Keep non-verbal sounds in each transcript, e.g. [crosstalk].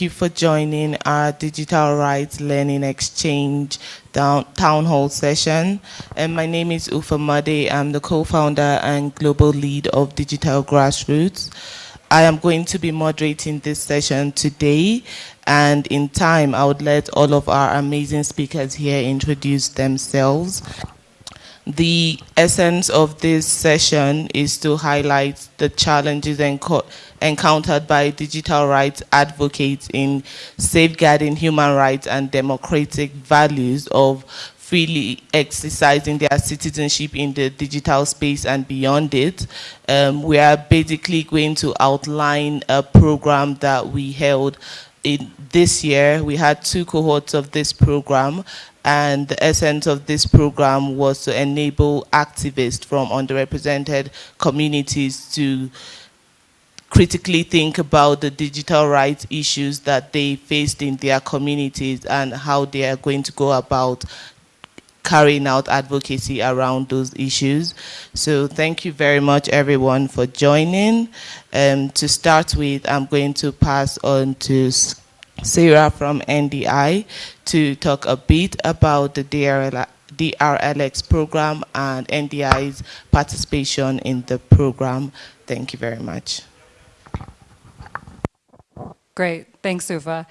you for joining our Digital Rights Learning Exchange Town Hall session. And my name is Uffa Modey. I'm the co-founder and global lead of Digital Grassroots. I am going to be moderating this session today and in time I would let all of our amazing speakers here introduce themselves. The essence of this session is to highlight the challenges encountered by digital rights advocates in safeguarding human rights and democratic values of freely exercising their citizenship in the digital space and beyond it. Um, we are basically going to outline a program that we held in this year. We had two cohorts of this program and the essence of this program was to enable activists from underrepresented communities to critically think about the digital rights issues that they faced in their communities and how they are going to go about carrying out advocacy around those issues. So thank you very much everyone for joining. Um, to start with, I'm going to pass on to Sarah from NDI to talk a bit about the DRL, DRLX program and NDI's participation in the program. Thank you very much. Great, thanks Uffa.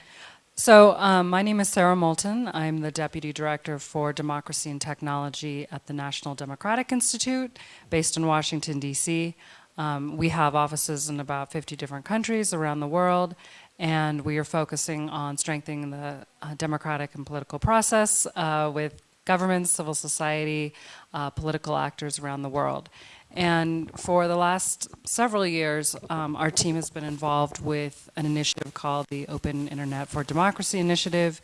So um, my name is Sarah Moulton. I'm the Deputy Director for Democracy and Technology at the National Democratic Institute based in Washington, D.C. Um, we have offices in about 50 different countries around the world and we are focusing on strengthening the uh, democratic and political process uh, with governments, civil society, uh, political actors around the world. And for the last several years, um, our team has been involved with an initiative called the Open Internet for Democracy Initiative,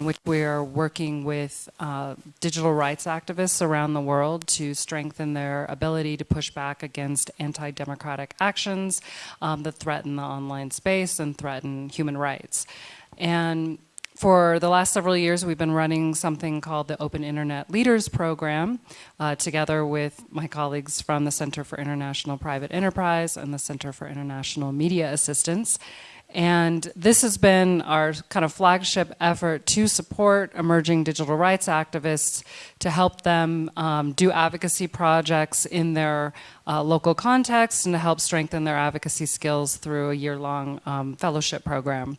in which we are working with uh, digital rights activists around the world to strengthen their ability to push back against anti-democratic actions um, that threaten the online space and threaten human rights. And for the last several years, we've been running something called the Open Internet Leaders Program, uh, together with my colleagues from the Center for International Private Enterprise and the Center for International Media Assistance. And this has been our kind of flagship effort to support emerging digital rights activists to help them um, do advocacy projects in their uh, local context and to help strengthen their advocacy skills through a year-long um, fellowship program.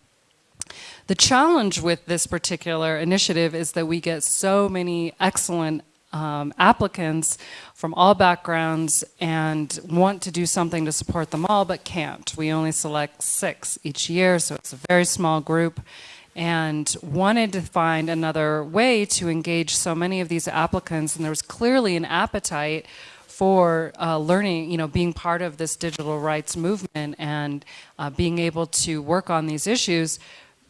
The challenge with this particular initiative is that we get so many excellent um, applicants from all backgrounds and want to do something to support them all, but can't. We only select six each year, so it's a very small group and wanted to find another way to engage so many of these applicants. And there was clearly an appetite for uh, learning, you know, being part of this digital rights movement and uh, being able to work on these issues,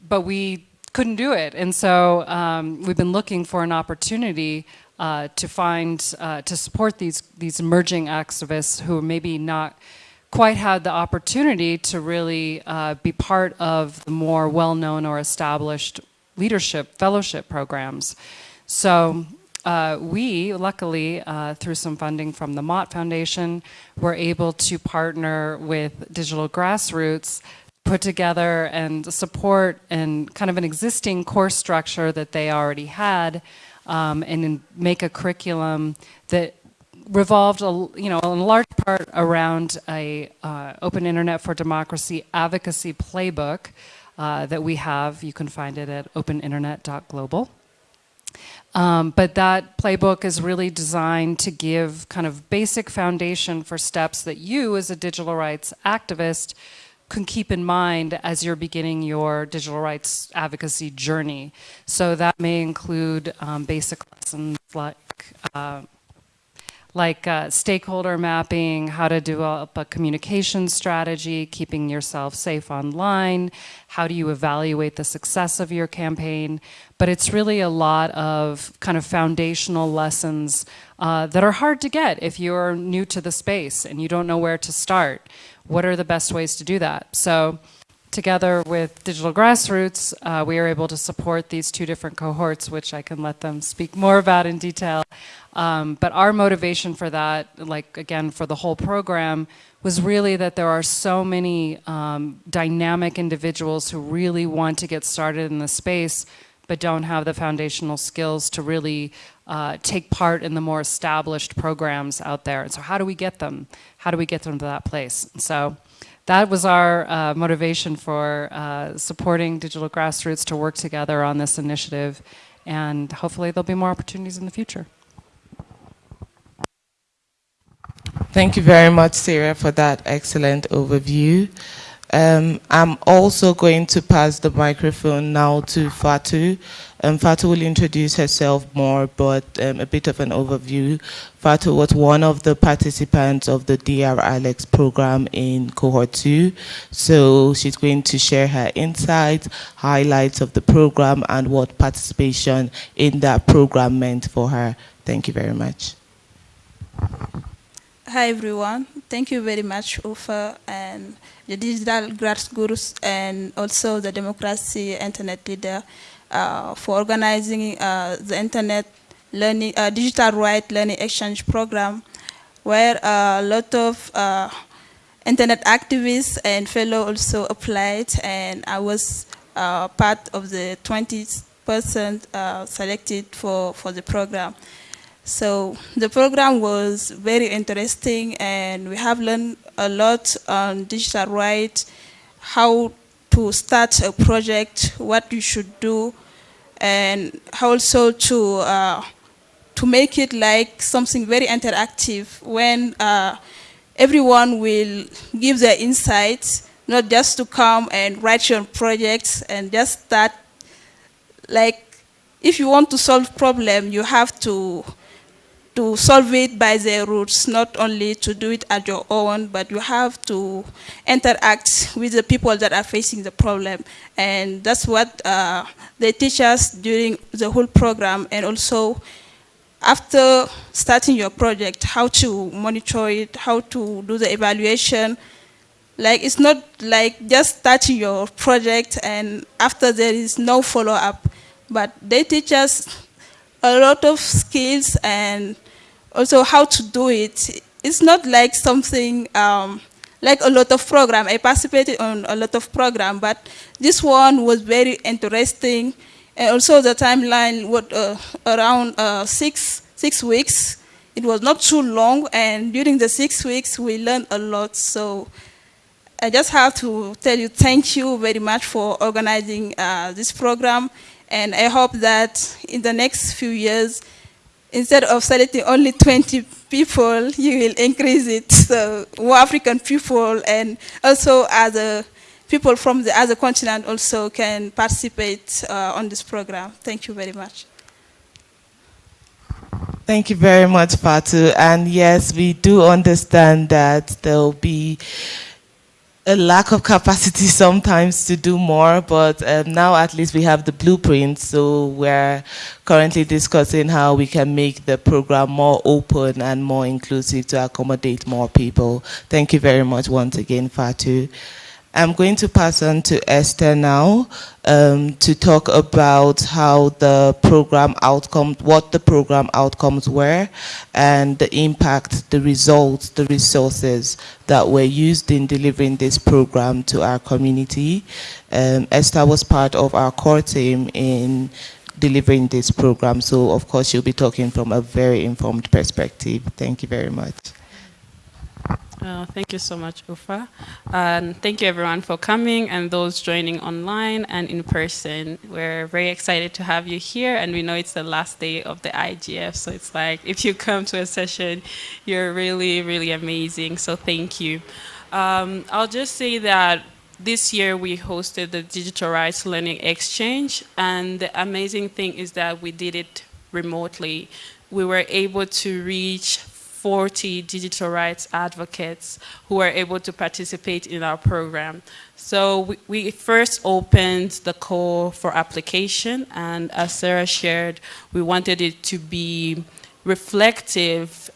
but we couldn't do it. And so um, we've been looking for an opportunity uh, to find, uh, to support these, these emerging activists who maybe not quite had the opportunity to really uh, be part of the more well-known or established leadership fellowship programs. So uh, we, luckily, uh, through some funding from the Mott Foundation, were able to partner with Digital Grassroots put together and support and kind of an existing course structure that they already had um, and make a curriculum that revolved, you know, in large part around a uh, open internet for democracy advocacy playbook uh, that we have. You can find it at openinternet.global. Um, but that playbook is really designed to give kind of basic foundation for steps that you as a digital rights activist can keep in mind as you're beginning your digital rights advocacy journey. So that may include um, basic lessons like uh, like uh, stakeholder mapping, how to develop a communication strategy, keeping yourself safe online, how do you evaluate the success of your campaign. But it's really a lot of kind of foundational lessons uh, that are hard to get if you're new to the space and you don't know where to start what are the best ways to do that? So together with Digital Grassroots, uh, we are able to support these two different cohorts, which I can let them speak more about in detail. Um, but our motivation for that, like again, for the whole program, was really that there are so many um, dynamic individuals who really want to get started in the space, but don't have the foundational skills to really uh, take part in the more established programs out there. And so how do we get them? How do we get them to that place? So that was our uh, motivation for uh, supporting Digital Grassroots to work together on this initiative. And hopefully there'll be more opportunities in the future. Thank you very much, Sarah, for that excellent overview. Um, I'm also going to pass the microphone now to Fatu. Um, will introduce herself more, but um, a bit of an overview. Fatu was one of the participants of the DRLX program in cohort two. So she's going to share her insights, highlights of the program, and what participation in that program meant for her. Thank you very much. Hi everyone, thank you very much Uffa and the Digital Grassroots and also the Democracy Internet Leader for organizing uh, the Internet Learning, uh, Digital Right Learning Exchange Program where a lot of uh, Internet activists and fellow also applied and I was uh, part of the 20 percent uh, selected for, for the program. So the program was very interesting and we have learned a lot on digital rights, how to start a project, what you should do, and also to, uh, to make it like something very interactive when uh, everyone will give their insights, not just to come and write your projects and just start like if you want to solve problem, you have to to solve it by the roots, not only to do it at your own, but you have to interact with the people that are facing the problem. And that's what uh, they teach us during the whole program and also after starting your project, how to monitor it, how to do the evaluation. Like it's not like just starting your project and after there is no follow-up, but they teach us a lot of skills and also how to do it. It's not like something um, like a lot of program. I participated on a lot of program, but this one was very interesting. And also the timeline was uh, around uh, six, six weeks. It was not too long, and during the six weeks, we learned a lot. So I just have to tell you thank you very much for organizing uh, this program. And I hope that in the next few years, instead of selecting only 20 people, you will increase it so more African people and also other people from the other continent also can participate uh, on this program. Thank you very much. Thank you very much, Fatu. And yes, we do understand that there will be a lack of capacity [laughs] sometimes to do more, but um, now at least we have the blueprint, so we're currently discussing how we can make the program more open and more inclusive to accommodate more people. Thank you very much once again, Fatu. I'm going to pass on to Esther now um, to talk about how the program outcome, what the program outcomes were, and the impact, the results, the resources that were used in delivering this program to our community. Um, Esther was part of our core team in delivering this program, so of course she'll be talking from a very informed perspective. Thank you very much. Uh, thank you so much, Uffa. And thank you everyone for coming and those joining online and in person. We're very excited to have you here and we know it's the last day of the IGF. So it's like, if you come to a session, you're really, really amazing. So thank you. Um, I'll just say that this year we hosted the Digital Rights Learning Exchange and the amazing thing is that we did it remotely. We were able to reach 40 digital rights advocates who were able to participate in our program. So we, we, first opened the call for application and as Sarah shared, we wanted it to be reflective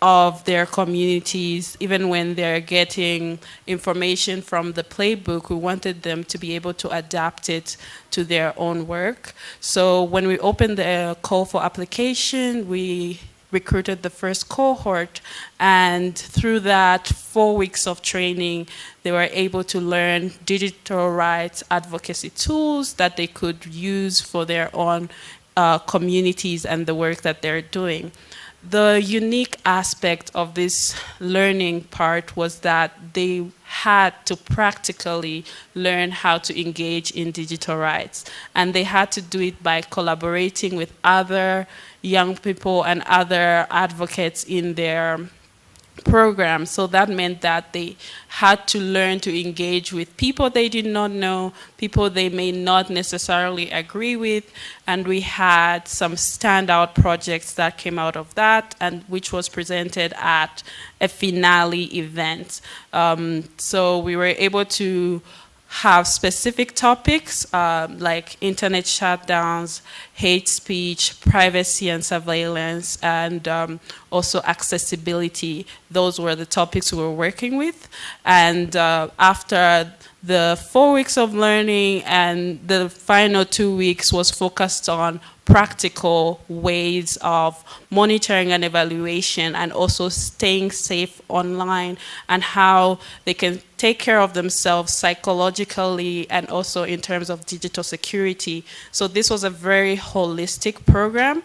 of their communities, even when they're getting information from the playbook, we wanted them to be able to adapt it to their own work. So when we opened the call for application, we recruited the first cohort and through that four weeks of training they were able to learn digital rights advocacy tools that they could use for their own uh, communities and the work that they're doing the unique aspect of this learning part was that they had to practically learn how to engage in digital rights. And they had to do it by collaborating with other young people and other advocates in their program. So that meant that they had to learn to engage with people they did not know, people they may not necessarily agree with, and we had some standout projects that came out of that, and which was presented at a finale event. Um, so we were able to have specific topics um, like internet shutdowns, hate speech, privacy and surveillance, and um, also accessibility. Those were the topics we were working with. And uh, after the four weeks of learning and the final two weeks was focused on practical ways of monitoring and evaluation and also staying safe online and how they can take care of themselves psychologically and also in terms of digital security. So this was a very holistic program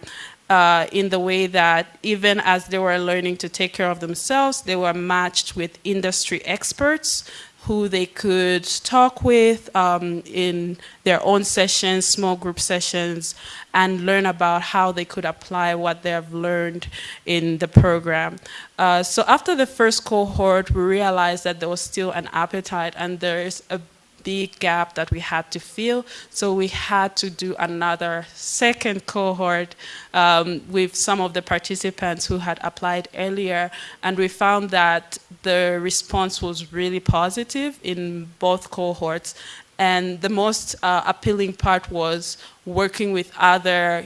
uh, in the way that even as they were learning to take care of themselves, they were matched with industry experts who they could talk with um, in their own sessions, small group sessions, and learn about how they could apply what they have learned in the program. Uh, so after the first cohort, we realized that there was still an appetite and there's a big gap that we had to fill. So we had to do another second cohort um, with some of the participants who had applied earlier. And we found that the response was really positive in both cohorts. And the most uh, appealing part was working with other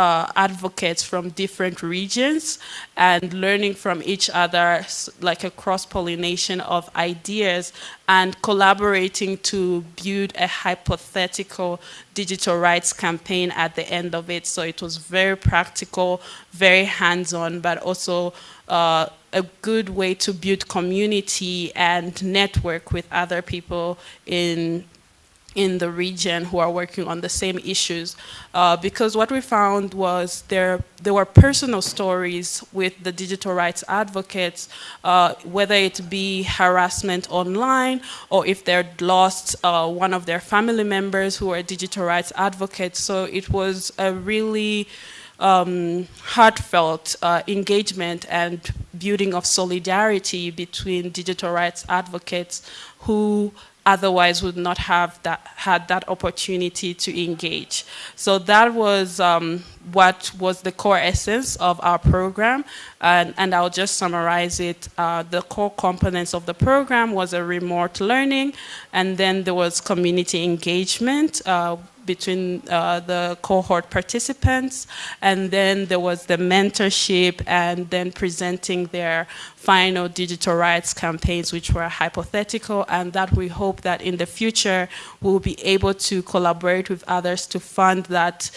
uh, advocates from different regions and learning from each other, like a cross-pollination of ideas and collaborating to build a hypothetical digital rights campaign at the end of it. So it was very practical, very hands-on, but also uh, a good way to build community and network with other people in in the region who are working on the same issues. Uh, because what we found was there, there were personal stories with the digital rights advocates, uh, whether it be harassment online or if they'd lost uh, one of their family members who are digital rights advocates. So it was a really um, heartfelt uh, engagement and building of solidarity between digital rights advocates who otherwise would not have that, had that opportunity to engage. So that was um, what was the core essence of our program. And, and I'll just summarize it. Uh, the core components of the program was a remote learning, and then there was community engagement, uh, between uh, the cohort participants, and then there was the mentorship and then presenting their final digital rights campaigns, which were hypothetical, and that we hope that in the future we'll be able to collaborate with others to fund that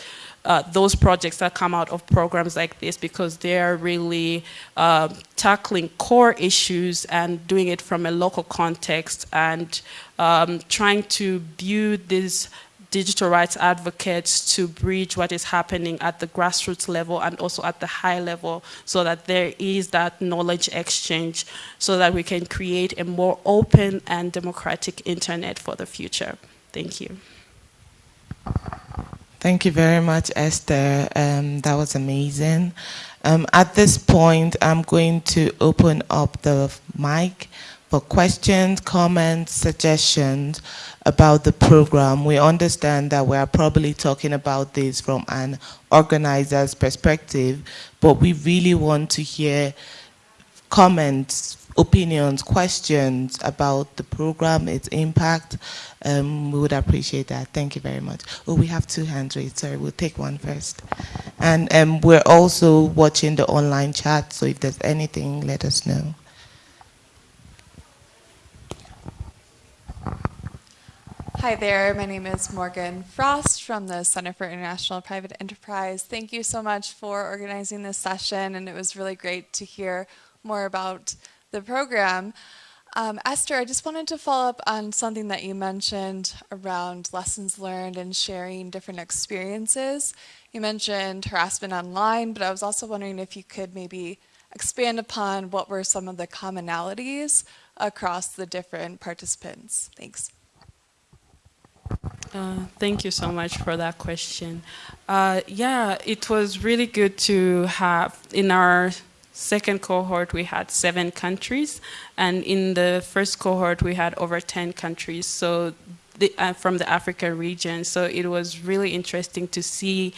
uh, those projects that come out of programs like this because they're really uh, tackling core issues and doing it from a local context and um, trying to build these digital rights advocates to bridge what is happening at the grassroots level and also at the high level so that there is that knowledge exchange so that we can create a more open and democratic internet for the future. Thank you. Thank you very much, Esther. Um, that was amazing. Um, at this point, I'm going to open up the mic for questions, comments, suggestions about the program. We understand that we are probably talking about this from an organizer's perspective, but we really want to hear comments opinions, questions about the program, its impact, um, we would appreciate that. Thank you very much. Oh, we have two hands raised. Sorry, we'll take one first. And um, we're also watching the online chat, so if there's anything, let us know. Hi there, my name is Morgan Frost from the Center for International Private Enterprise. Thank you so much for organizing this session, and it was really great to hear more about the program. Um, Esther, I just wanted to follow up on something that you mentioned around lessons learned and sharing different experiences. You mentioned harassment online, but I was also wondering if you could maybe expand upon what were some of the commonalities across the different participants. Thanks. Uh, thank you so much for that question. Uh, yeah, it was really good to have in our second cohort, we had seven countries, and in the first cohort, we had over 10 countries. So the, uh, from the African region. So it was really interesting to see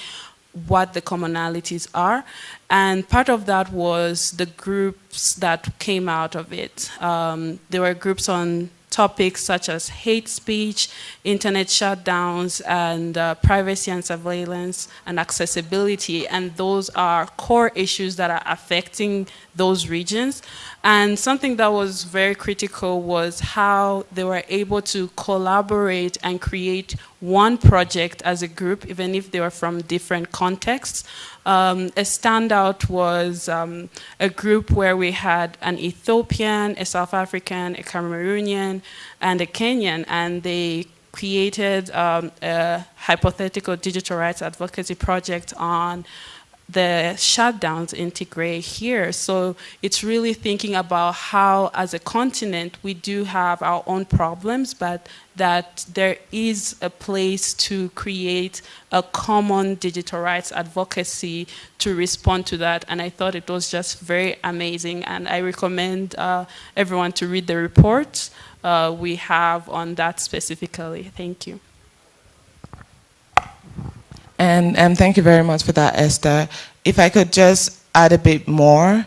what the commonalities are. And part of that was the groups that came out of it. Um, there were groups on topics such as hate speech, internet shutdowns, and uh, privacy and surveillance and accessibility. And those are core issues that are affecting those regions. And something that was very critical was how they were able to collaborate and create one project as a group, even if they were from different contexts. Um, a standout was um, a group where we had an Ethiopian, a South African, a Cameroonian, and a Kenyan, and they created um, a hypothetical digital rights advocacy project on the shutdowns in Tigray here. So it's really thinking about how, as a continent, we do have our own problems, but that there is a place to create a common digital rights advocacy to respond to that. And I thought it was just very amazing. And I recommend uh, everyone to read the report uh, we have on that specifically. Thank you. And thank you very much for that, Esther. If I could just add a bit more,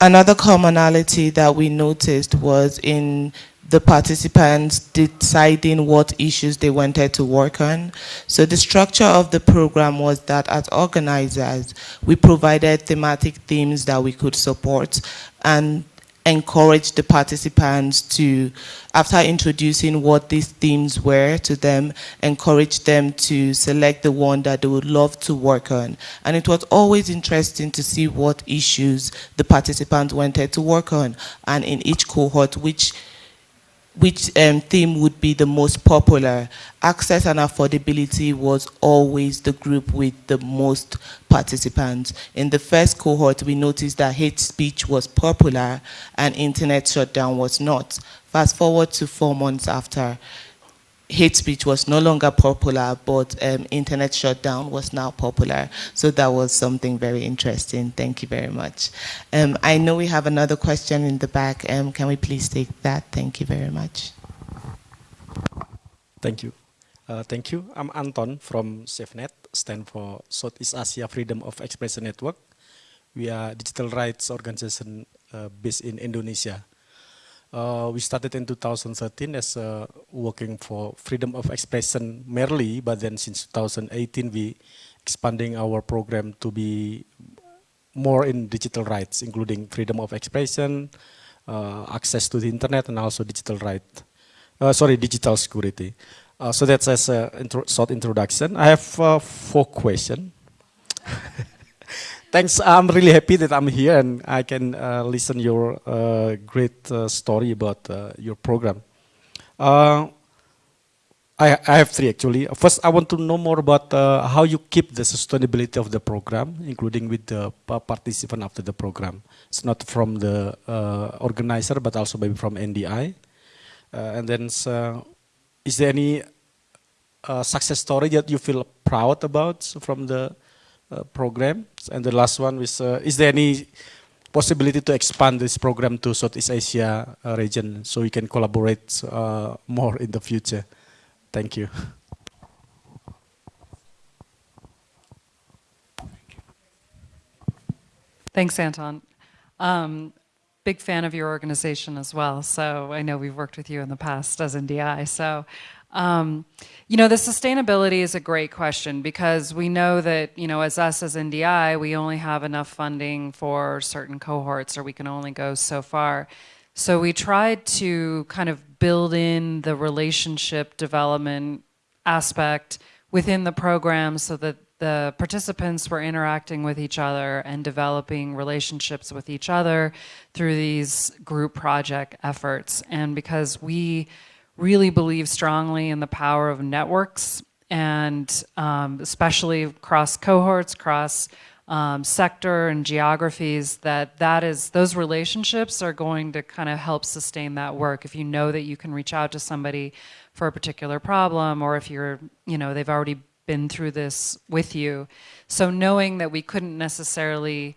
another commonality that we noticed was in the participants deciding what issues they wanted to work on. So the structure of the program was that as organizers, we provided thematic themes that we could support and encourage the participants to, after introducing what these themes were to them, encourage them to select the one that they would love to work on. And it was always interesting to see what issues the participants wanted to work on, and in each cohort, which which um, theme would be the most popular. Access and affordability was always the group with the most participants. In the first cohort, we noticed that hate speech was popular and internet shutdown was not. Fast forward to four months after, hate speech was no longer popular, but um, internet shutdown was now popular. So that was something very interesting. Thank you very much. Um, I know we have another question in the back. Um, can we please take that? Thank you very much. Thank you. Uh, thank you. I'm Anton from SAFEnet, stand for Southeast Asia Freedom of Expression Network. We are a digital rights organization uh, based in Indonesia. Uh, we started in 2013 as uh, working for freedom of expression merely, but then since 2018 we expanding our program to be more in digital rights, including freedom of expression, uh, access to the internet, and also digital right. Uh, sorry, digital security. Uh, so that's as a intro short introduction. I have four questions. [laughs] thanks. I'm really happy that I'm here and I can uh, listen your uh, great uh, story about uh, your program. Uh, I, I, have three actually. First, I want to know more about uh, how you keep the sustainability of the program, including with the participant after the program. It's not from the organizer, but also maybe from NDI. and then, is there any success story that you feel proud about from the program. And the last one is, uh, is there any possibility to expand this program to Southeast Asia uh, region so we can collaborate more in the future? Thank you. Thanks, Anton. Um, big fan of your organization as well. So I know we've worked with you in the past as NDI. So, um, you know, the sustainability is a great question because we know that, you know, as us as NDI, we only have enough funding for certain cohorts or we can only go so far. So we tried to kind of build in the relationship development aspect within the program so that the participants were interacting with each other and developing relationships with each other through these group project efforts. And because we really believe strongly in the power of networks and um, especially across cohorts, across um, sector and geographies that that is those relationships are going to kind of help sustain that work. If you know that you can reach out to somebody for a particular problem or if you're you know they've already been through this with you. So knowing that we couldn't necessarily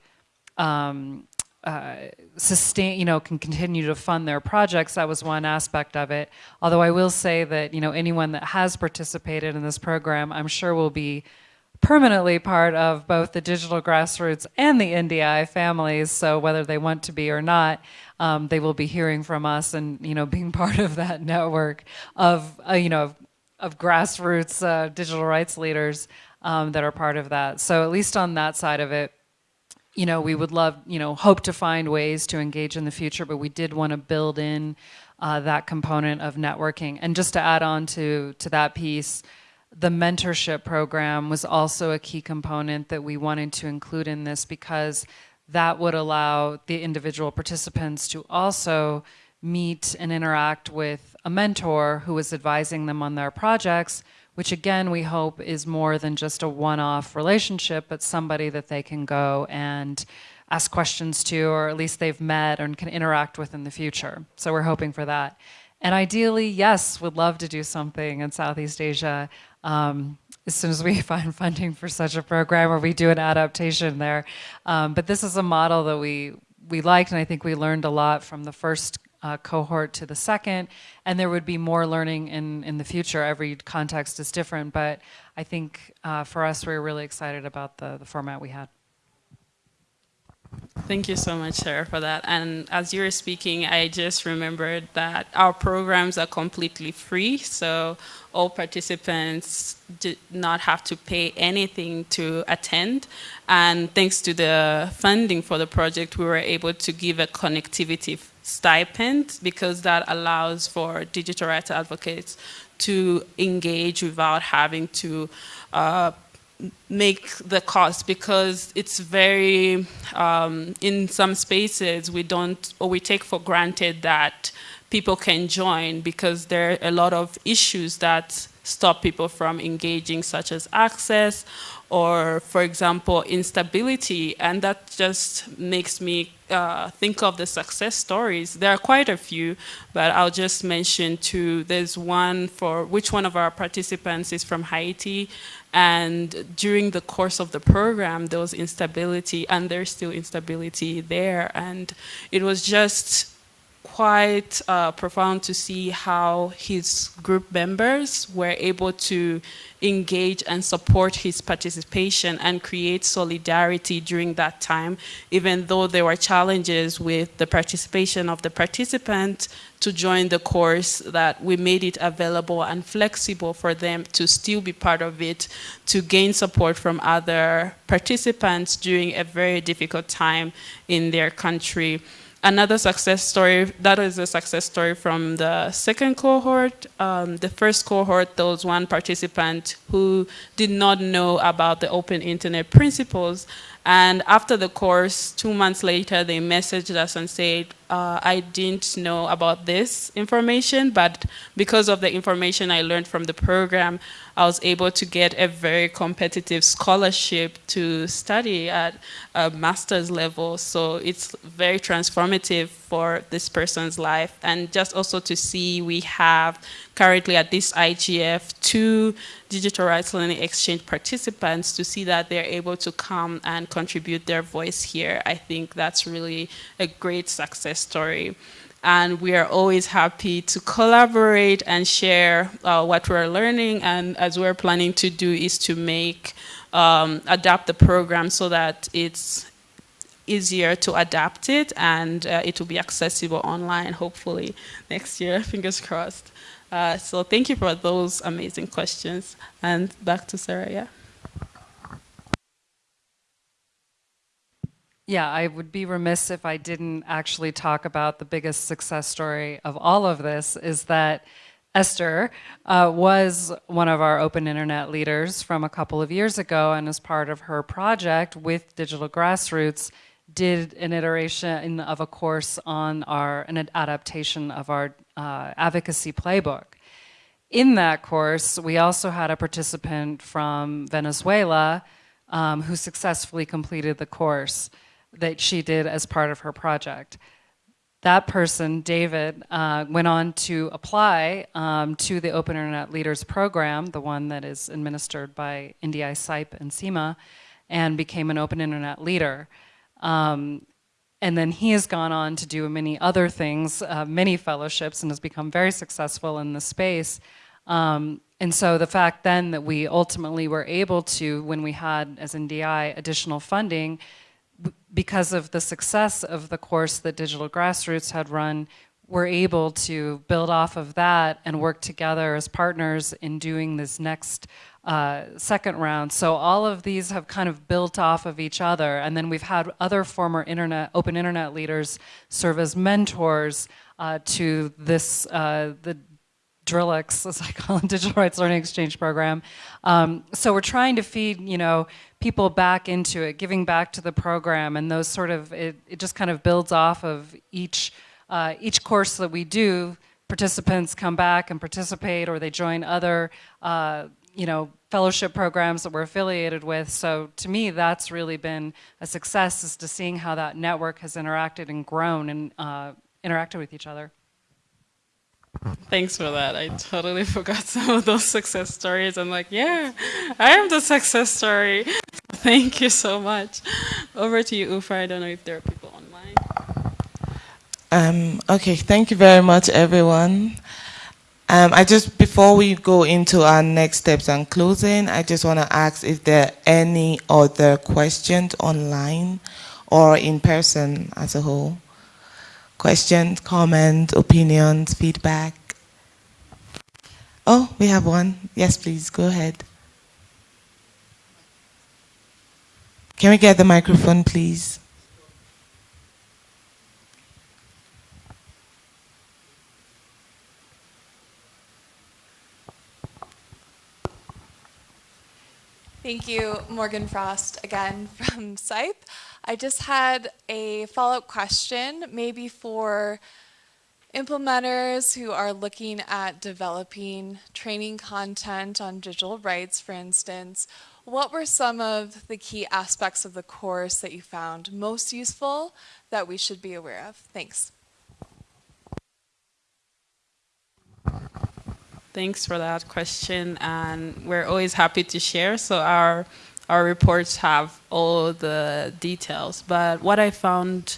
um, uh, sustain, you know, can continue to fund their projects. That was one aspect of it. Although I will say that, you know, anyone that has participated in this program, I'm sure will be permanently part of both the digital grassroots and the NDI families. So whether they want to be or not, um, they will be hearing from us and, you know, being [laughs] part of that network of, uh, you know, of, of grassroots uh, digital rights leaders um, that are part of that. So at least on that side of it, you know, we would love, you know, hope to find ways to engage in the future, but we did want to build in uh, that component of networking. And just to add on to, to that piece, the mentorship program was also a key component that we wanted to include in this because that would allow the individual participants to also meet and interact with a mentor who was advising them on their projects which again we hope is more than just a one-off relationship, but somebody that they can go and ask questions to, or at least they've met and can interact with in the future. So we're hoping for that. And ideally, yes, would love to do something in Southeast Asia um, as soon as we [laughs] find funding for such a program or we do an adaptation there. Um, but this is a model that we, we liked and I think we learned a lot from the first uh, cohort to the second, and there would be more learning in, in the future. Every context is different, but I think uh, for us, we are really excited about the, the format we had. Thank you so much, Sarah, for that. And as you were speaking, I just remembered that our programs are completely free, so all participants did not have to pay anything to attend. And thanks to the funding for the project, we were able to give a connectivity stipend because that allows for digital rights advocates to engage without having to uh, make the cost because it's very, um, in some spaces we don't, or we take for granted that people can join because there are a lot of issues that stop people from engaging such as access or for example instability. And that just makes me uh, think of the success stories. There are quite a few but I'll just mention two. There's one for which one of our participants is from Haiti. And during the course of the program there was instability and there's still instability there. And it was just quite uh, profound to see how his group members were able to engage and support his participation and create solidarity during that time, even though there were challenges with the participation of the participant to join the course that we made it available and flexible for them to still be part of it, to gain support from other participants during a very difficult time in their country. Another success story, that is a success story from the second cohort. Um, the first cohort, there was one participant who did not know about the open internet principles and after the course, two months later, they messaged us and said, uh, I didn't know about this information, but because of the information I learned from the program, I was able to get a very competitive scholarship to study at a master's level. So it's very transformative for this person's life. And just also to see we have currently at this IGF two digital rights learning exchange participants to see that they're able to come and contribute their voice here. I think that's really a great success story and we are always happy to collaborate and share uh, what we're learning and as we're planning to do is to make um, adapt the program so that it's easier to adapt it and uh, it will be accessible online hopefully next year, [laughs] fingers crossed. Uh, so thank you for those amazing questions. And back to Sarah, yeah. Yeah, I would be remiss if I didn't actually talk about the biggest success story of all of this is that Esther uh, was one of our open internet leaders from a couple of years ago and as part of her project with Digital Grassroots did an iteration of a course on our, an adaptation of our uh, advocacy playbook. In that course, we also had a participant from Venezuela um, who successfully completed the course that she did as part of her project. That person, David, uh, went on to apply um, to the Open Internet Leaders Program, the one that is administered by NDI CIPE and CIMA, and became an Open Internet Leader. Um, and then he has gone on to do many other things, uh, many fellowships, and has become very successful in the space. Um, and so the fact then that we ultimately were able to, when we had as NDI additional funding, because of the success of the course that Digital Grassroots had run, we're able to build off of that and work together as partners in doing this next uh, second round. So all of these have kind of built off of each other. And then we've had other former internet, open internet leaders serve as mentors uh, to this, uh, the DRILX, [laughs] as I call it, Digital Rights Learning Exchange Program. Um, so we're trying to feed, you know, people back into it, giving back to the program, and those sort of, it, it just kind of builds off of each, uh, each course that we do. Participants come back and participate, or they join other, uh, you know, fellowship programs that we're affiliated with. So to me, that's really been a success, is to seeing how that network has interacted and grown and uh, interacted with each other. Thanks for that. I totally [laughs] forgot some of those success stories. I'm like, yeah, I am the success story. [laughs] Thank you so much. Over to you, Uffa. I don't know if there are people online. Um, okay, thank you very much, everyone. Um, I just, before we go into our next steps and closing, I just want to ask if there are any other questions online or in person as a whole. Questions, comments, opinions, feedback? Oh, we have one. Yes, please, go ahead. Can we get the microphone, please? Thank you, Morgan Frost, again [laughs] from CIPE. I just had a follow-up question, maybe for implementers who are looking at developing training content on digital rights, for instance. What were some of the key aspects of the course that you found most useful that we should be aware of? Thanks. Thanks for that question, and we're always happy to share. So our our reports have all the details. But what I found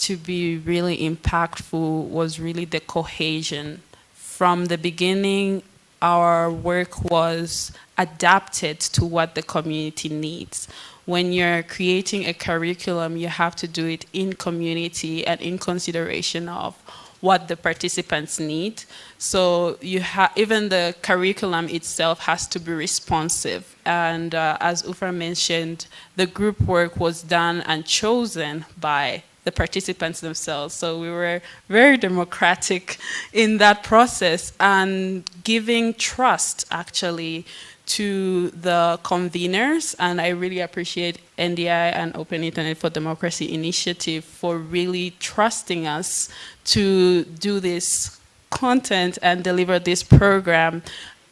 to be really impactful was really the cohesion. From the beginning, our work was adapted to what the community needs. When you're creating a curriculum, you have to do it in community and in consideration of what the participants need. So you even the curriculum itself has to be responsive. And uh, as Uffa mentioned, the group work was done and chosen by the participants themselves. So we were very democratic in that process and giving trust actually to the conveners, and I really appreciate NDI and Open Internet for Democracy initiative for really trusting us to do this content and deliver this program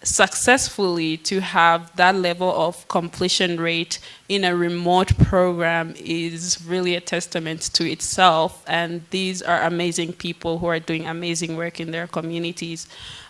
successfully to have that level of completion rate in a remote program is really a testament to itself and these are amazing people who are doing amazing work in their communities.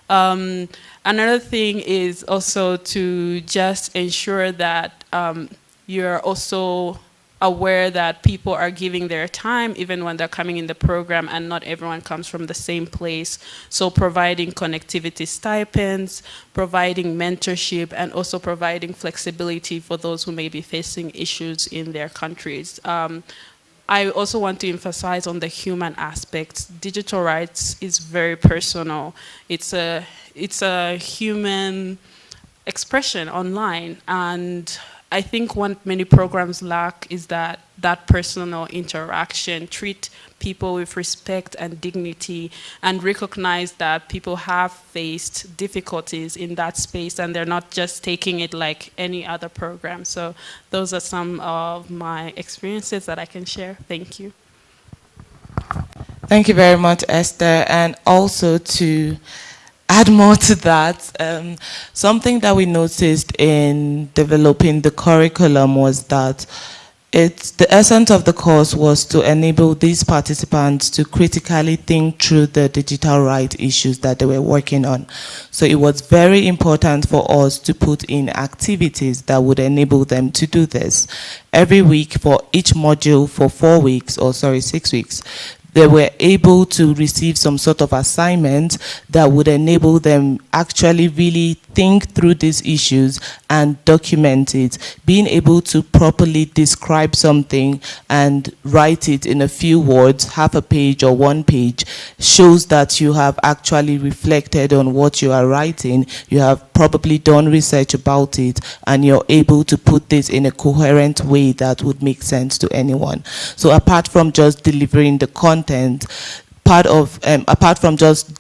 Um, another thing is also to just ensure that um, you're also aware that people are giving their time even when they're coming in the program and not everyone comes from the same place. So providing connectivity stipends, providing mentorship, and also providing flexibility for those who may be facing issues in their countries. Um, I also want to emphasize on the human aspects. Digital rights is very personal. It's a, it's a human expression online and I think what many programs lack is that that personal interaction, treat people with respect and dignity and recognize that people have faced difficulties in that space and they're not just taking it like any other program. So those are some of my experiences that I can share. Thank you. Thank you very much, Esther. And also to add more to that, um, something that we noticed in developing the curriculum was that it's the essence of the course was to enable these participants to critically think through the digital rights issues that they were working on. So it was very important for us to put in activities that would enable them to do this. Every week for each module for four weeks, or sorry, six weeks, they were able to receive some sort of assignment that would enable them actually really think through these issues and document it. Being able to properly describe something and write it in a few words, half a page or one page, shows that you have actually reflected on what you are writing. You have probably done research about it and you're able to put this in a coherent way that would make sense to anyone. So apart from just delivering the content, part of, um, apart from just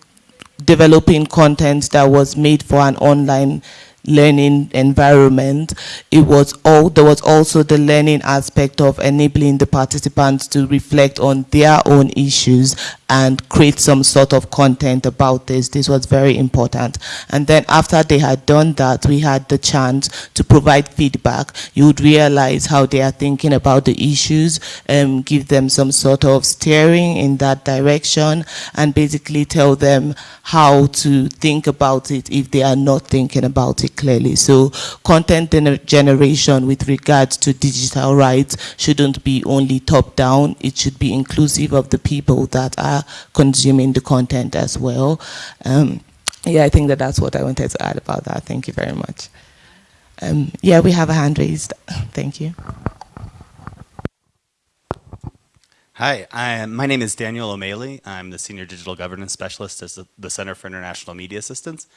developing content that was made for an online learning environment, it was all there was also the learning aspect of enabling the participants to reflect on their own issues and create some sort of content about this. This was very important. And then after they had done that, we had the chance to provide feedback. You would realize how they are thinking about the issues, um, give them some sort of steering in that direction, and basically tell them how to think about it if they are not thinking about it clearly. So content generation with regards to digital rights shouldn't be only top down, it should be inclusive of the people that are consuming the content as well. Um, yeah, I think that that's what I wanted to add about that. Thank you very much. Um, yeah, we have a hand raised. [laughs] Thank you. Hi, I, my name is Daniel O'Maley. I'm the Senior Digital Governance Specialist at the Center for International Media Assistance.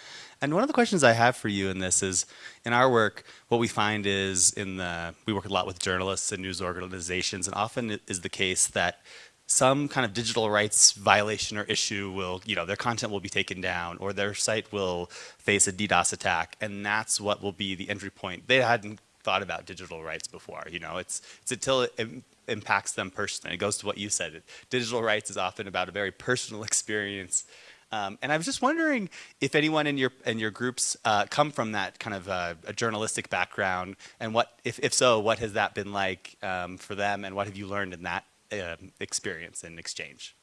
And one of the questions I have for you in this is, in our work, what we find is in the, we work a lot with journalists and news organizations, and often it is the case that some kind of digital rights violation or issue will, you know, their content will be taken down or their site will face a DDoS attack and that's what will be the entry point. They hadn't thought about digital rights before, you know, it's, it's until it impacts them personally. It goes to what you said. Digital rights is often about a very personal [laughs] experience. Um, and I was just wondering if anyone in your in your groups uh, come from that kind of uh, a journalistic background, and what, if, if so, what has that been like um, for them, and what have you learned in that uh, experience and exchange.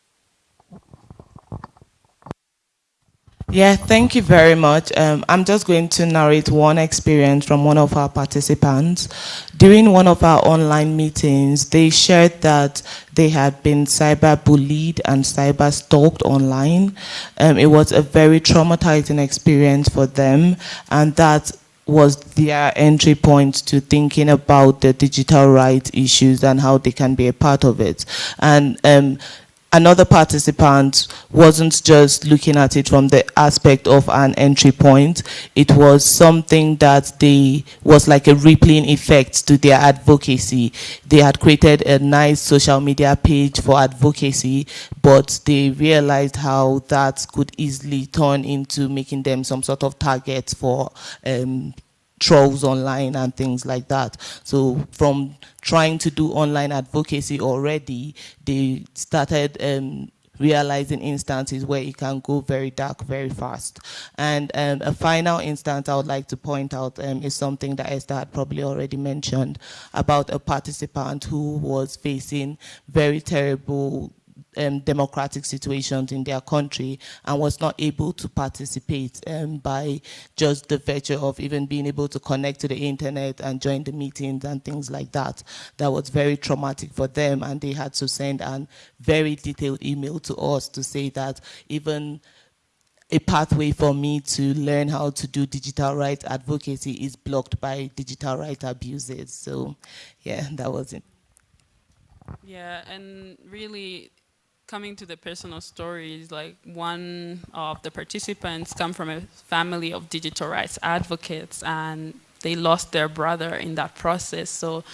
Yeah, thank you very much. Um, I'm just going to narrate one experience from one of our participants. During one of our online meetings, they shared that they had been cyber bullied and cyber stalked online. Um, it was a very traumatizing experience for them and that was their entry point to thinking about the digital rights issues and how they can be a part of it. And um, another participant wasn't just looking at it from the aspect of an entry point. It was something that they was like a rippling effect to their advocacy. They had created a nice social media page for advocacy, but they realized how that could easily turn into making them some sort of target for um, trolls online and things like that. So from trying to do online advocacy already, they started um, realizing instances where it can go very dark very fast. And um, a final instance I would like to point out um, is something that Esther had probably already mentioned about a participant who was facing very terrible um, democratic situations in their country and was not able to participate um, by just the virtue of even being able to connect to the internet and join the meetings and things like that. That was very traumatic for them and they had to send a very detailed email to us to say that even a pathway for me to learn how to do digital rights advocacy is blocked by digital rights abuses. So yeah, that was it. Yeah, and really coming to the personal stories, like one of the participants come from a family of digital rights advocates and they lost their brother in that process. So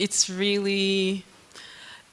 it's really,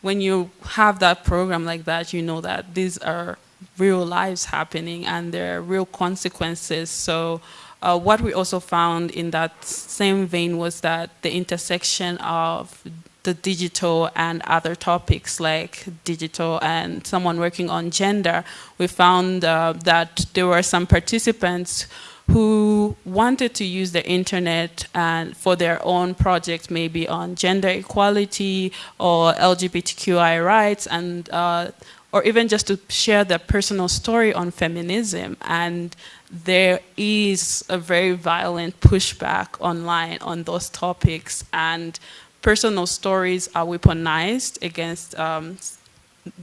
when you have that program like that, you know that these are real lives happening and there are real consequences. So uh, what we also found in that same vein was that the intersection of the digital and other topics like digital and someone working on gender, we found uh, that there were some participants who wanted to use the internet and for their own project, maybe on gender equality or LGBTQI rights, and uh, or even just to share their personal story on feminism. And there is a very violent pushback online on those topics, and personal stories are weaponized against um,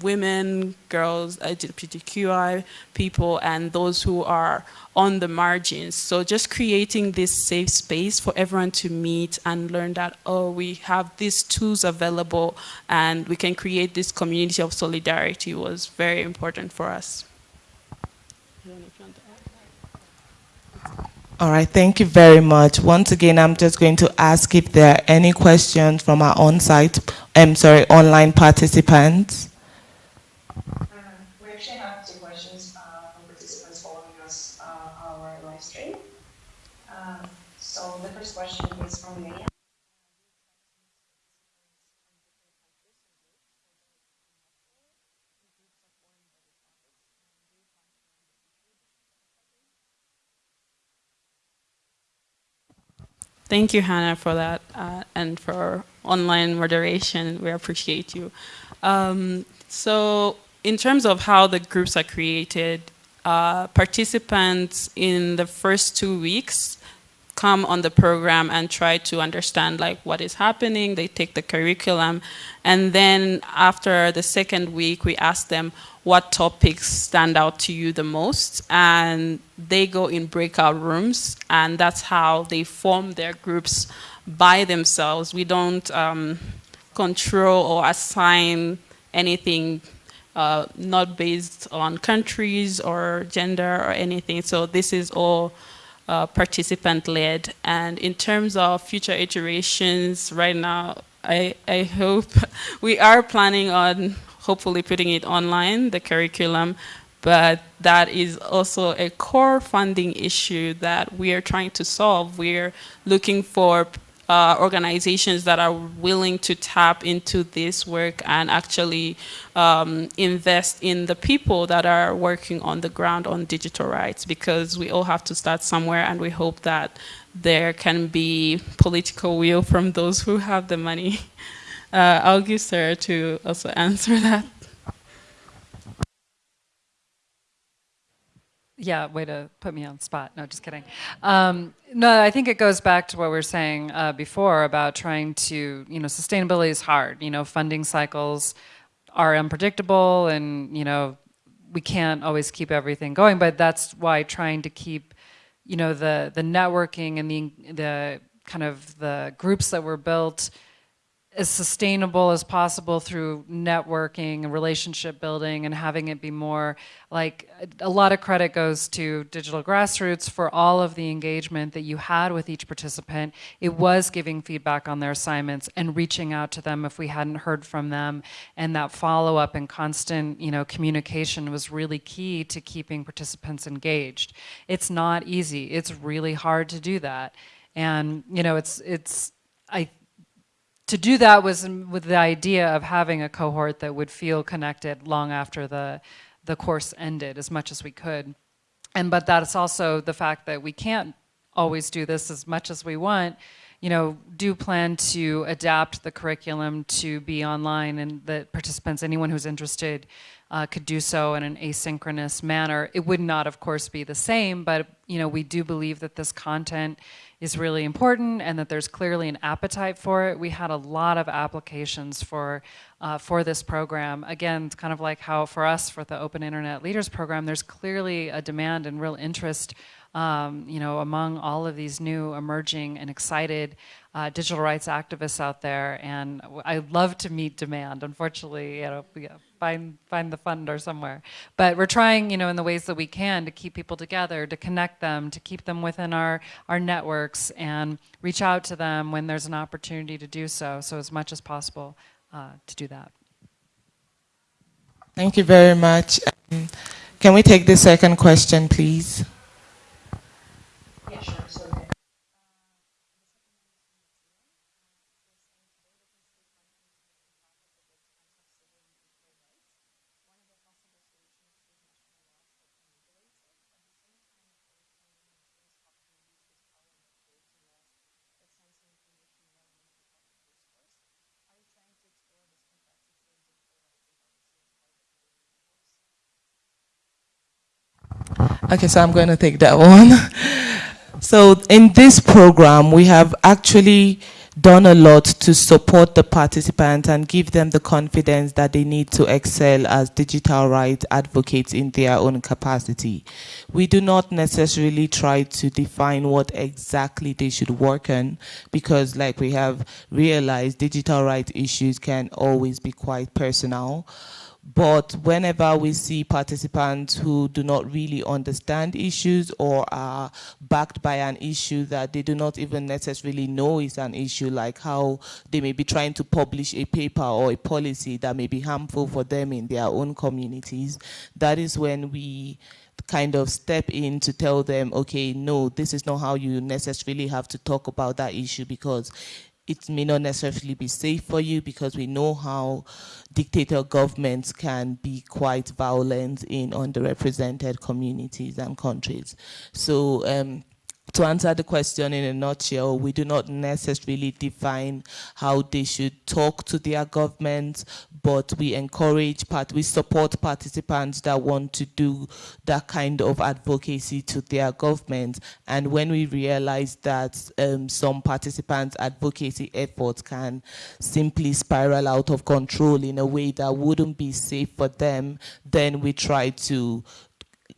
women, girls, LGBTQI people, and those who are on the margins. So just creating this safe space for everyone to meet and learn that, oh, we have these tools available and we can create this community of solidarity was very important for us. All right, thank you very much. Once again, I'm just going to ask if there are any questions from our on-site, I'm sorry, online participants. Uh, we actually have two questions uh, from participants following us uh, our live stream. Uh, so the first question is from Leah. Thank you, Hannah, for that uh, and for online moderation. We appreciate you. Um, so in terms of how the groups are created, uh, participants in the first two weeks come on the program and try to understand like what is happening. They take the curriculum. And then after the second week, we ask them what topics stand out to you the most. And they go in breakout rooms. And that's how they form their groups by themselves. We don't um, control or assign anything uh, not based on countries or gender or anything. So this is all uh, participant-led. And in terms of future iterations, right now, I, I hope [laughs] we are planning on hopefully putting it online, the curriculum, but that is also a core funding issue that we are trying to solve. We're looking for uh, organizations that are willing to tap into this work and actually um, invest in the people that are working on the ground on digital rights because we all have to start somewhere and we hope that there can be political will from those who have the money. [laughs] Uh, I'll give Sarah to also [laughs] answer that. Yeah, way to put me on spot. No, just kidding. Um, no, I think it goes back to what we were saying uh, before about trying to, you know, sustainability is hard. You know, funding cycles are unpredictable and, you know, we can't always keep everything going, but that's why trying to keep, you know, the, the networking and the, the kind of the groups that were built as sustainable as possible through networking and relationship building and having it be more like a lot of credit goes to digital grassroots for all of the engagement that you had with each participant. It was giving feedback on their assignments and reaching out to them if we hadn't heard from them. And that follow-up and constant you know communication was really key to keeping participants engaged. It's not easy. It's really hard to do that. And you know it's it's I to do that was with the idea of having a cohort that would feel connected long after the, the course ended as much as we could. And but that's also the fact that we can't always do this as much as we want, you know, do plan to adapt the curriculum to be online and that participants, anyone who's interested, uh, could do so in an asynchronous manner. It would not, of course, be the same, but, you know, we do believe that this content is really important and that there's clearly an appetite for it. We had a lot of applications for, uh, for this program. Again, it's kind of like how for us, for the Open Internet Leaders Program, there's clearly a demand and real interest um, you know, among all of these new emerging and excited uh, digital rights activists out there, and I love to meet demand. Unfortunately, you know, find find the funder somewhere. But we're trying, you know, in the ways that we can to keep people together, to connect them, to keep them within our our networks, and reach out to them when there's an opportunity to do so. So as much as possible uh, to do that. Thank you very much. Um, can we take the second question, please? Yeah, sure. Okay, so I'm going to take that [laughs] one. so in this program, we have actually done a lot to support the participants and give them the confidence that they need to excel as digital rights advocates in their own capacity. We do not necessarily try to define what exactly they should work on because like we have realized, digital rights issues can always be quite personal. But whenever we see participants who do not really understand issues or are backed by an issue that they do not even necessarily know is an issue, like how they may be trying to publish a paper or a policy that may be harmful for them in their own communities, that is when we kind of step in to tell them, okay, no, this is not how you necessarily have to talk about that issue because it may not necessarily be safe for you because we know how dictator governments can be quite violent in underrepresented communities and countries. So um, to answer the question in a nutshell, we do not necessarily define how they should talk to their governments, but we encourage, part, we support participants that want to do that kind of advocacy to their government. And when we realize that um, some participants' advocacy efforts can simply spiral out of control in a way that wouldn't be safe for them, then we try to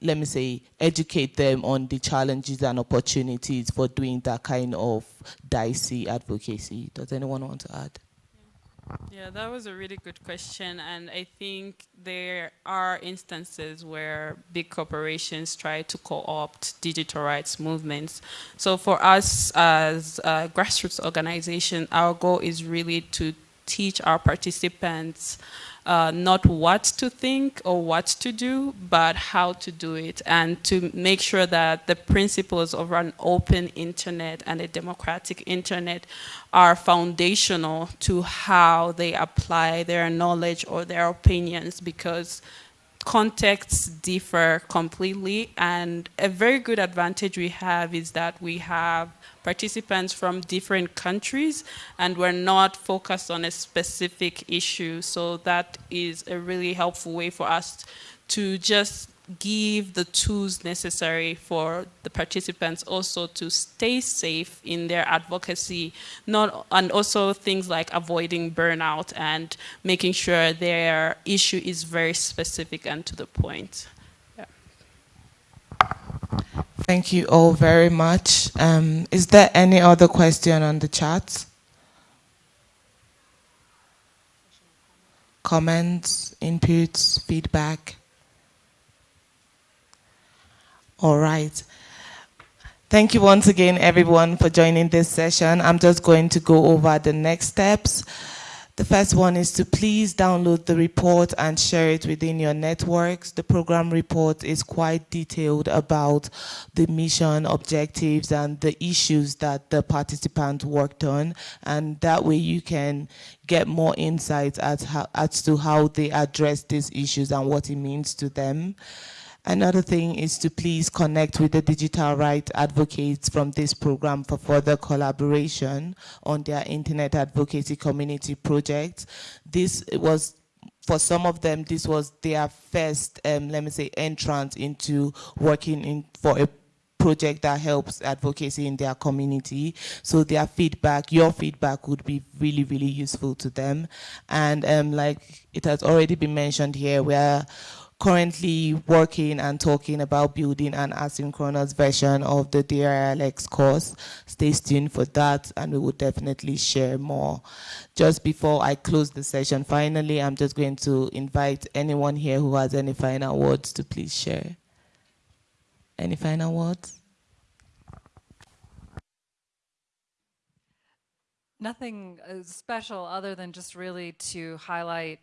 let me say, educate them on the challenges and opportunities for doing that kind of dicey advocacy. Does anyone want to add? Yeah, that was a really good question. And I think there are instances where big corporations try to co-opt digital rights movements. So for us as a grassroots organization, our goal is really to teach our participants uh, not what to think or what to do, but how to do it, and to make sure that the principles of an open internet and a democratic internet are foundational to how they apply their knowledge or their opinions, because contexts differ completely, and a very good advantage we have is that we have participants from different countries and we're not focused on a specific issue. So that is a really helpful way for us to just give the tools necessary for the participants also to stay safe in their advocacy not and also things like avoiding burnout and making sure their issue is very specific and to the point. Thank you all very much. Um, is there any other question on the chat? Comments, inputs, feedback? All right. Thank you once again, everyone, for joining this session. I'm just going to go over the next steps. The first one is to please download the report and share it within your networks. The program report is quite detailed about the mission, objectives, and the issues that the participants worked on. And that way you can get more insights as, as to how they address these issues and what it means to them. Another thing is to please connect with the digital rights advocates from this program for further collaboration on their internet advocacy community project. This was for some of them, this was their first, um, let me say, entrance into working in for a project that helps advocacy in their community. So their feedback, your feedback would be really, really useful to them. And um, like it has already been mentioned here, we're currently working and talking about building an asynchronous version of the DRLX course. Stay tuned for that and we will definitely share more. Just before I close the session, finally, I'm just going to invite anyone here who has any final words to please share. Any final words? Nothing uh, special other than just really to highlight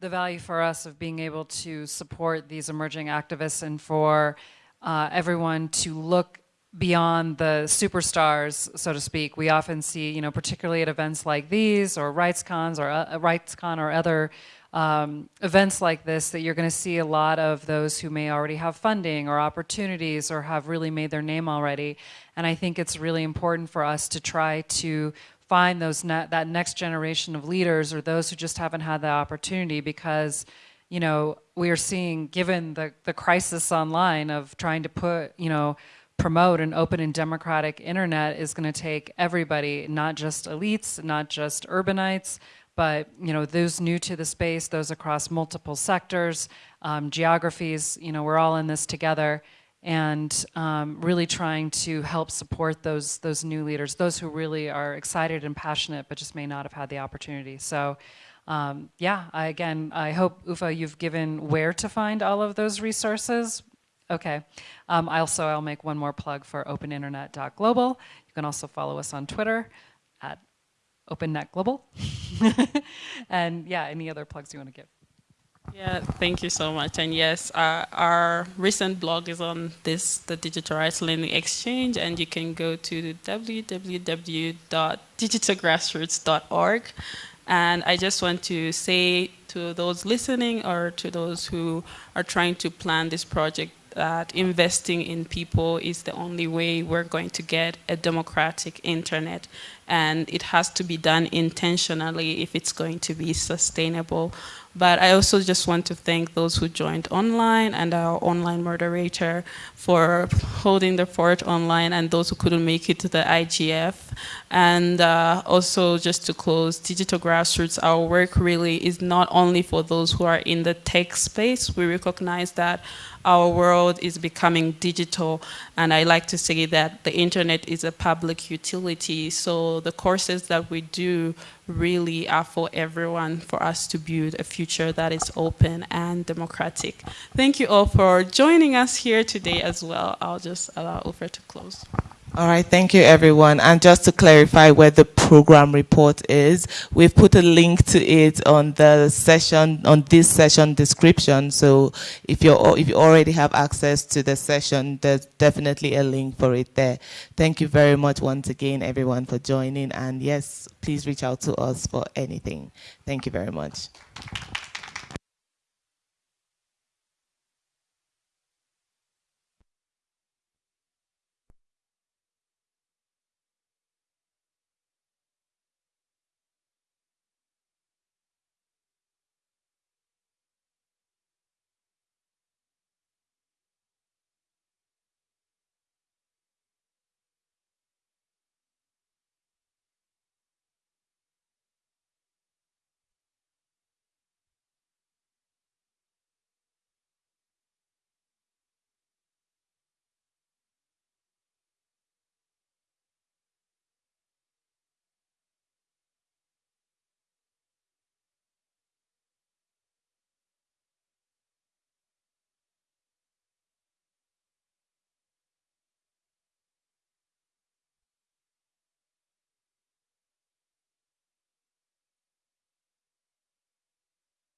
the value for us of being able to support these emerging activists and for uh, everyone to look beyond the superstars, so to speak. We often see, you know, particularly at events like these or RightsCons or uh, RightsCon or other um, events like this that you're going to see a lot of those who may already have funding or opportunities or have really made their name already. And I think it's really important for us to try to find those ne that next generation of leaders or those who just haven't had the opportunity because you know we are seeing given the the crisis online of trying to put you know promote an open and democratic internet is going to take everybody not just elites not just urbanites but you know those new to the space those across multiple sectors um, geographies you know we're all in this together and um, really trying to help support those those new leaders, those who really are excited and passionate, but just may not have had the opportunity. So. Um, yeah, I, again, I hope, Uffa, you've given where to find all of those resources. Okay. Um, also, I'll make one more plug for openinternet.global. You can also follow us on Twitter at OpenNetGlobal. [laughs] and yeah, any other plugs you want to give? Yeah, thank you so much. And yes, uh, our recent blog is on this, the Digital Rights Learning Exchange, and you can go to www.digitalgrassroots.org. And I just want to say to those listening or to those who are trying to plan this project that investing in people is the only way we're going to get a democratic internet and it has to be done intentionally if it's going to be sustainable. But I also just want to thank those who joined online and our online moderator for holding the fort online and those who couldn't make it to the IGF. And uh, also just to close, Digital Grassroots, our work really is not only for those who are in the tech space. We recognize that our world is becoming digital and I like to say that the internet is a public utility so the courses that we do really are for everyone for us to build a future that is open and democratic. Thank you all for joining us here today as well. I'll just allow Uffa to close. All right, thank you everyone. And just to clarify where the program report is, we've put a link to it on the session, on this session description. So if you're, if you already have access to the session, there's definitely a link for it there. Thank you very much once again, everyone for joining. And yes, please reach out to us for anything. Thank you very much.